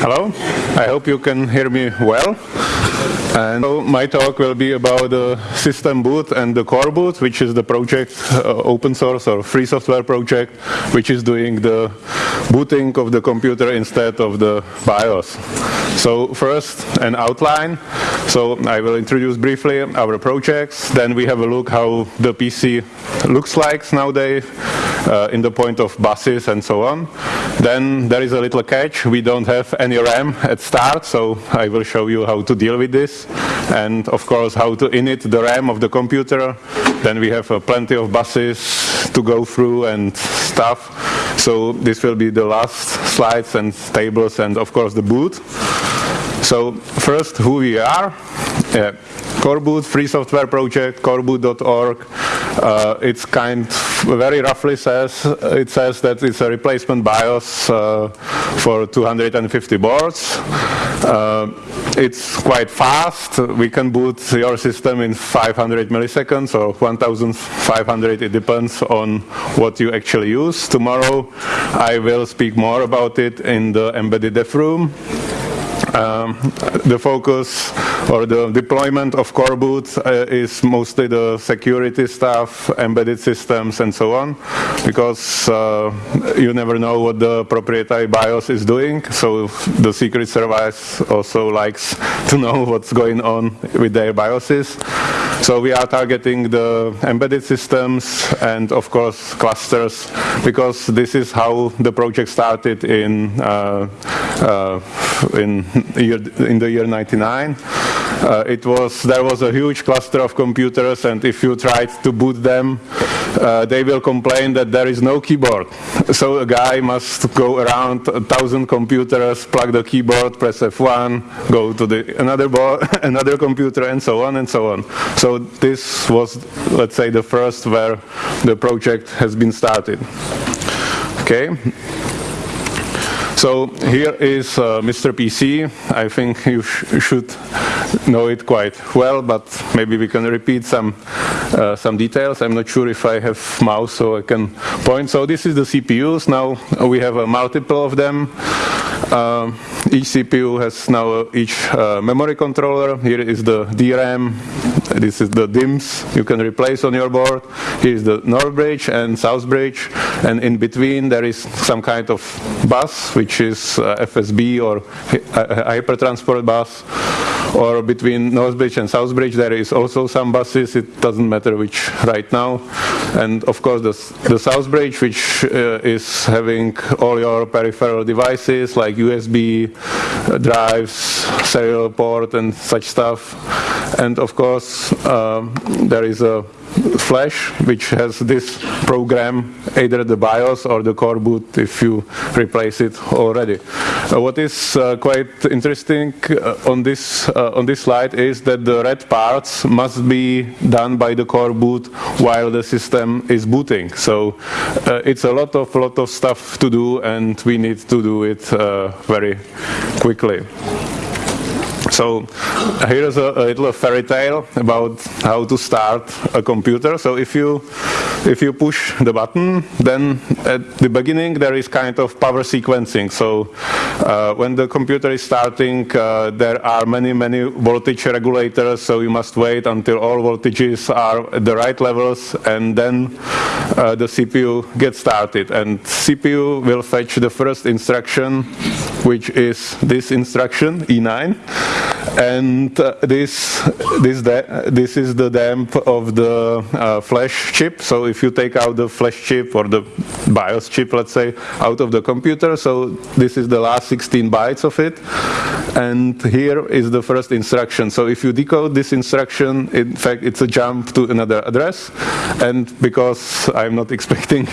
Hello, I hope you can hear me well. And so my talk will be about the system boot and the core boot, which is the project, uh, open source or free software project, which is doing the booting of the computer instead of the BIOS. So first, an outline. So I will introduce briefly our projects. Then we have a look how the PC looks like nowadays uh, in the point of buses and so on. Then there is a little catch. We don't have any RAM at start, so I will show you how to deal with this. And of course, how to init the RAM of the computer. Then we have uh, plenty of buses to go through and stuff. So this will be the last slides and tables and of course the boot. So first, who we are. Uh, Coreboot, free software project, coreboot.org. Uh, it's kind, very roughly says, it says that it's a replacement BIOS uh, for 250 boards. Uh, it's quite fast. We can boot your system in 500 milliseconds or 1500. It depends on what you actually use. Tomorrow I will speak more about it in the embedded dev room. Um, the focus or the deployment of coreboot uh, is mostly the security stuff, embedded systems, and so on, because uh, you never know what the proprietary BIOS is doing. So the Secret Service also likes to know what's going on with their BIOSes. So we are targeting the embedded systems and, of course, clusters, because this is how the project started in uh, uh in year, in the year 99. Uh, it was there was a huge cluster of computers, and if you tried to boot them, uh, they will complain that there is no keyboard. So a guy must go around a thousand computers, plug the keyboard, press F1, go to the another board, another computer, and so on and so on. So this was, let's say, the first where the project has been started. Okay. So here is uh, Mr. PC. I think you sh should know it quite well, but maybe we can repeat some uh, some details. I'm not sure if I have mouse so I can point. So this is the CPUs. Now we have a multiple of them. Uh, each CPU has now each uh, memory controller. Here is the DRAM. This is the DIMMs you can replace on your board. Here is the North Bridge and South Bridge. And in between there is some kind of bus, which is uh, FSB or hypertransport bus or between Northbridge and Southbridge there is also some buses, it doesn't matter which right now. And of course the, the Southbridge which uh, is having all your peripheral devices like USB uh, drives, serial port and such stuff. And of course um, there is a flash which has this program either the BIOS or the core boot if you replace it already. Uh, what is uh, quite interesting uh, on this uh, on this slide is that the red parts must be done by the core boot while the system is booting. So uh, it's a lot of lot of stuff to do and we need to do it very quickly. So here's a, a, little fairy tale about how to start a computer. So if you if you push the button, then at the beginning there is kind of power sequencing. So uh, when the computer is starting, uh, there are many many voltage regulators. So you must wait until all voltages are at the right levels, and then uh, the CPU gets started. And CPU will fetch the first instruction, which is this instruction E9 and uh, this this this is the damp of the uh, flash chip. So if you take out the flash chip or the BIOS chip, let's say, out of the computer, so this is the last 16 bytes of it, and here is the first instruction. So if you decode this instruction, in fact, it's a jump to another address, and because I'm not expecting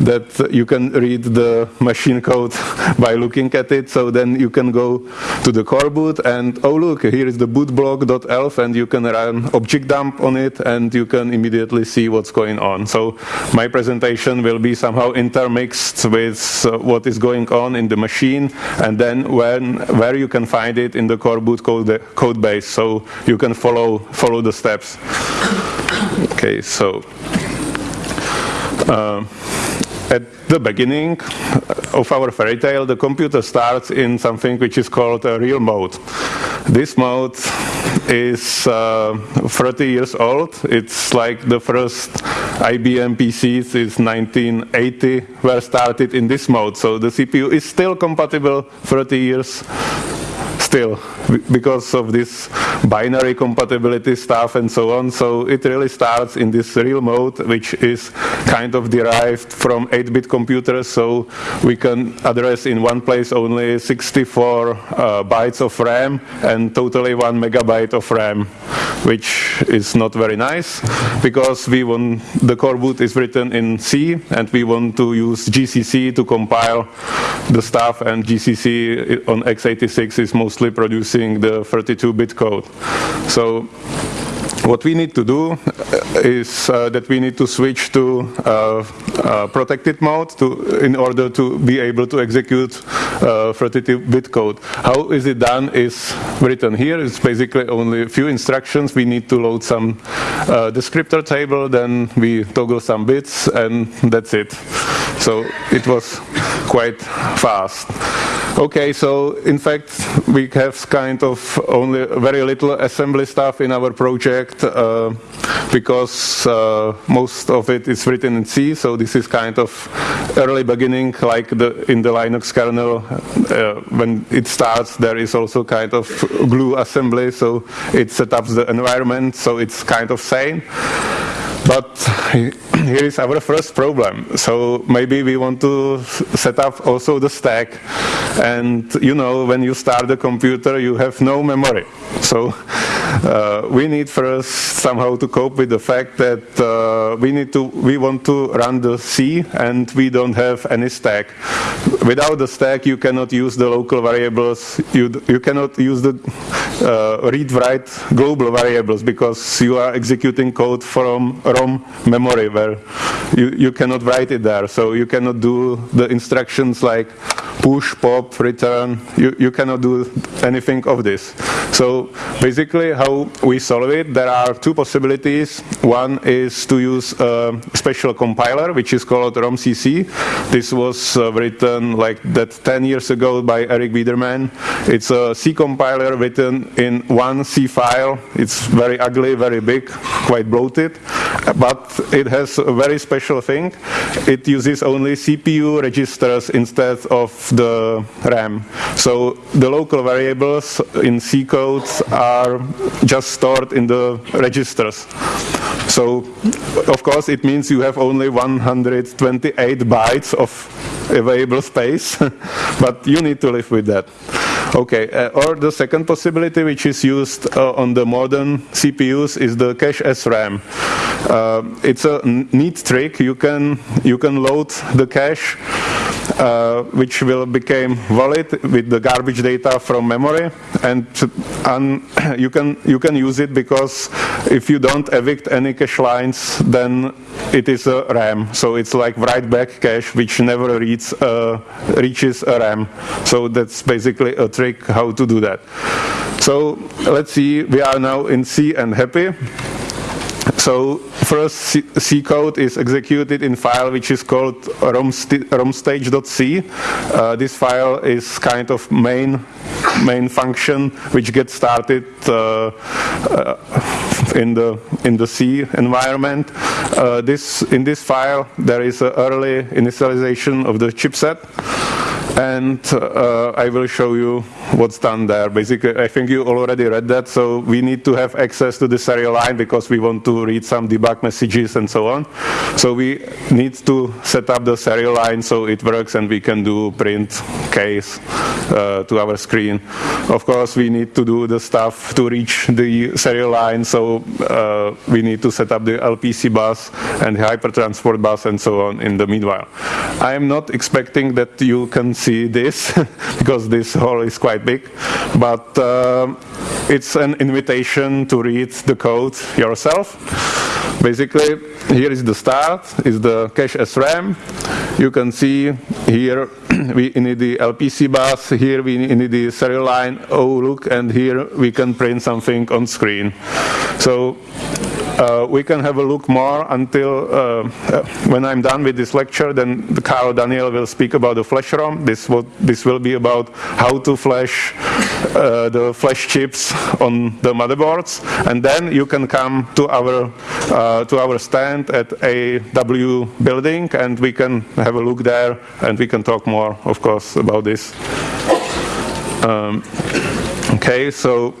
that you can read the machine code by looking at it, so then you can go to the core boot and oh look, here is the bootblock.elf and you can run objdump on it and you can immediately see what's going on. So my presentation will be somehow intermixed with uh, what is going on in the machine and then when, where you can find it in the core boot code, code base so you can follow, follow the steps. Okay, so uh, at the beginning, of our fairy tale, the computer starts in something which is called a real mode. This mode is uh, 30 years old. It's like the first IBM PCs is 1980 were started in this mode. So the CPU is still compatible 30 years still because of this binary compatibility stuff and so on. So it really starts in this real mode, which is kind of derived from 8-bit computers. So we can address in one place only 64 uh, bytes of RAM and totally one megabyte of RAM, which is not very nice because we want the core boot is written in C and we want to use GCC to compile the stuff and GCC on x86 is mostly producing the 32-bit code. So what we need to do uh, is uh, that we need to switch to uh, uh, protected mode to, in order to be able to execute 32-bit uh, code. How is it done is written here. It's basically only a few instructions. We need to load some uh, descriptor table, then we toggle some bits, and that's it. So it was quite fast. Okay, so in fact, we have kind of only very little assembly stuff in our project uh, because uh, most of it is written in C, so this is kind of early beginning, like the, in the Linux kernel, uh, when it starts, there is also kind of glue assembly, so it sets up the environment, so it's kind of same. But here is our first problem. So maybe we want to set up also the stack. And you know, when you start the computer, you have no memory. So uh, we need first somehow to cope with the fact that uh, we need to, we want to run the C and we don't have any stack. Without the stack, you cannot use the local variables. You, you cannot use the uh, read-write global variables because you are executing code from ROM memory where you, you cannot write it there. So you cannot do the instructions like push, pop, return. You, you cannot do anything of this. So basically how we solve it, there are two possibilities. One is to use a special compiler, which is called ROMCC. This was uh, written like that 10 years ago by Eric Biederman. It's a C compiler written in one C file. It's very ugly, very big, quite bloated, but it has a very special thing. It uses only CPU registers instead of the RAM. So the local variables in C codes are just stored in the registers. So, of course, it means you have only 128 bytes of available space, but you need to live with that. Okay, uh, or the second possibility which is used uh, on the modern CPUs is the cache as RAM. Uh, it's a neat trick. You can you can load the cache uh, which will become valid with the garbage data from memory. And, and you can you can use it because if you don't evict any cache lines then it is a RAM. So it's like write back cache which never reads, uh, reaches a RAM. So that's basically a trick how to do that. So let's see we are now in C and happy so first C, C, code is executed in file which is called romstage.c. Uh, this file is kind of main main function which gets started uh, uh, in the in the C environment. Uh, this in this file there is an early initialization of the chipset and uh, I will show you what's done there. Basically, I think you already read that, so we need to have access to the serial line because we want to read some debug messages and so on. So we need to set up the serial line so it works and we can do print case uh, to our screen. Of course, we need to do the stuff to reach the serial line, so uh, we need to set up the LPC bus and the hypertransport bus and so on in the meanwhile. I am not expecting that you can see this because this hall is quite big, but uh, it's an invitation to read the code yourself. Basically, here is the start, is the cache as RAM. You can see here we need the LPC bus, here we need the serial line, oh look, and here we can print something on screen. So uh, we can have a look more until uh, uh, when I'm done with this lecture. Then Carl Daniel will speak about the flash ROM. This will this will be about how to flash uh, the flash chips on the motherboards, and then you can come to our uh, to our stand at AW building, and we can have a look there, and we can talk more, of course, about this. Um, okay, so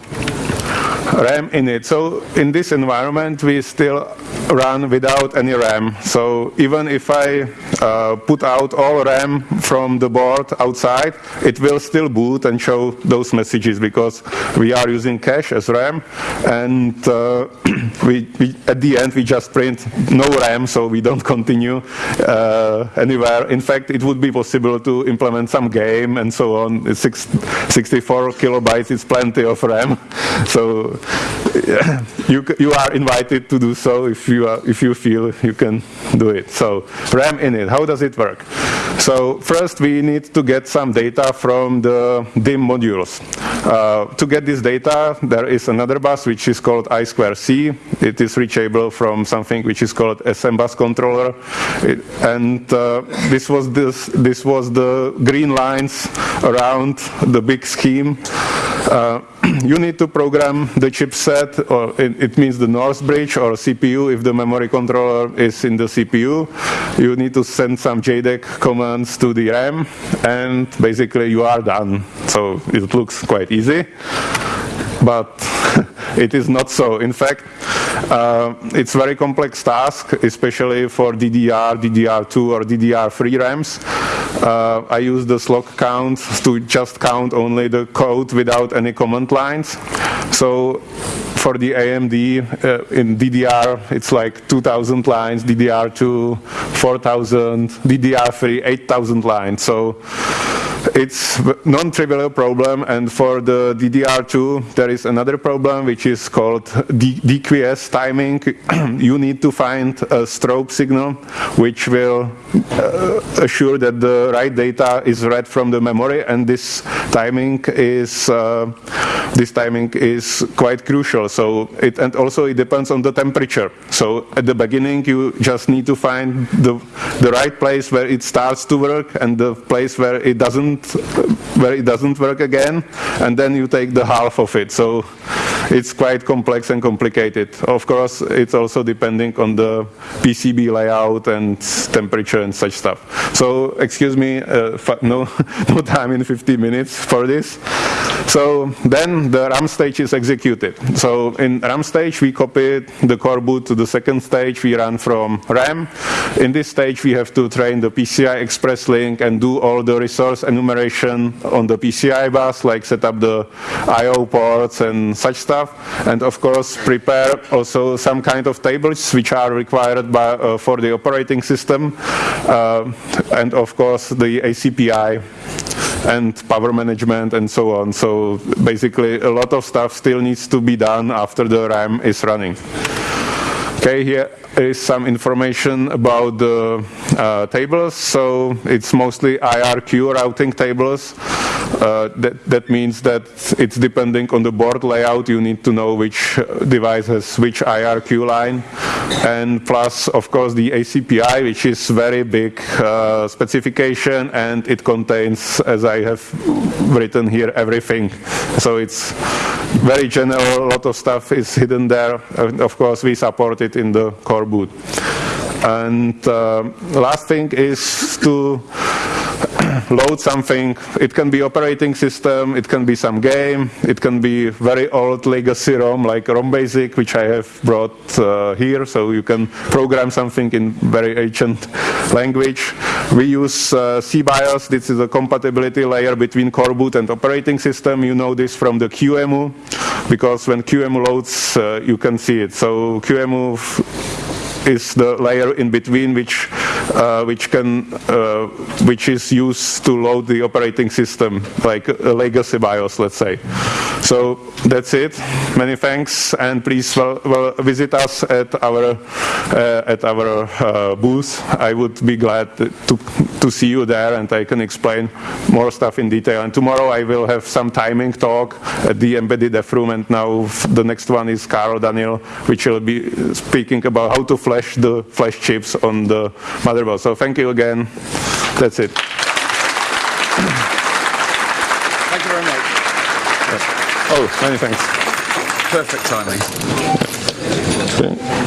RAM in it. So in this environment, we still run without any RAM. So even if I uh, put out all RAM from the board outside, it will still boot and show those messages because we are using cache as RAM. And uh, we, we, at the end, we just print no RAM, so we don't continue uh, anywhere. In fact, it would be possible to implement some game and so on. Six, 64 kilobytes is plenty of RAM. So you, you are invited to do so if you, are, if you feel you can do it. So RAM init, how does it work? So first we need to get some data from the DIMM modules. Uh, to get this data, there is another bus which is called I2C. It is reachable from something which is called SMBus controller. It, and uh, this, was this, this was the green lines around the big scheme. Uh, you need to program the chipset, or it, it, means the North bridge or CPU if the memory controller is in the CPU. You need to send some JTAG commands to the RAM, and basically you are done. So it looks quite easy, but it is not so. In fact, uh, it's very complex task, especially for DDR, DDR2 or DDR3 RAMs. Uh, I use the slog count to just count only the code without any command lines. So for the AMD uh, in DDR, it's like 2,000 lines, DDR2, 4,000, DDR3, 8,000 lines. So it's non-trivial problem, and for the DDR2, there is another problem which is called DQS timing. you need to find a strobe signal which will uh, assure that the right data is read from the memory, and this timing is uh, this timing is quite crucial. So it and also it depends on the temperature. So at the beginning, you just need to find the the right place where it starts to work and the place where it doesn't where it doesn't work again, and then you take the half of it. So it's quite complex and complicated. Of course, it's also depending on the PCB layout and temperature and such stuff. So excuse me, uh, no, no time in 50 minutes for this. So then the RAM stage is executed. So in RAM stage, we copy the core boot to the second stage. We run from RAM. In this stage, we have to train the PCI Express link and do all the resource enumeration on the PCI bus, like set up the I.O. ports and such stuff. And of course, prepare also some kind of tables which are required by, uh, for the operating system. Uh, and of course, the ACPI and power management and so on. So basically a lot of stuff still needs to be done after the RAM is running. Okay, here is some information about the uh, tables. So it's mostly IRQ routing tables. Uh, that, that means that it's depending on the board layout. You need to know which device has which IRQ line. And plus, of course, the ACPI, which is very big uh, specification, and it contains, as I have written here, everything. So it's very general. A lot of stuff is hidden there. And of course, we support it in the core boot. And uh, last thing is to load something. It can be operating system, it can be some game, it can be very old legacy ROM like ROM Basic, which I have brought uh, here, so you can program something in very ancient language. We use uh, SeaBIOS. This is a compatibility layer between core boot and operating system. You know this from the QEMU, because when QEMU loads, uh, you can see it. So QEMU is the layer in between which uh, which can uh, which is used to load the operating system like a legacy BIOS let's say So that's it. Many thanks, and please well, well visit us at our uh, at our uh, booth. I would be glad to to see you there, and I can explain more stuff in detail. And tomorrow I will have some timing talk at the embedded F room, and now the next one is Carl Daniel, which will be speaking about how to flash the flash chips on the motherboard. So thank you again. That's it. Thank you very much. Oh, many thanks. Perfect timing. Okay.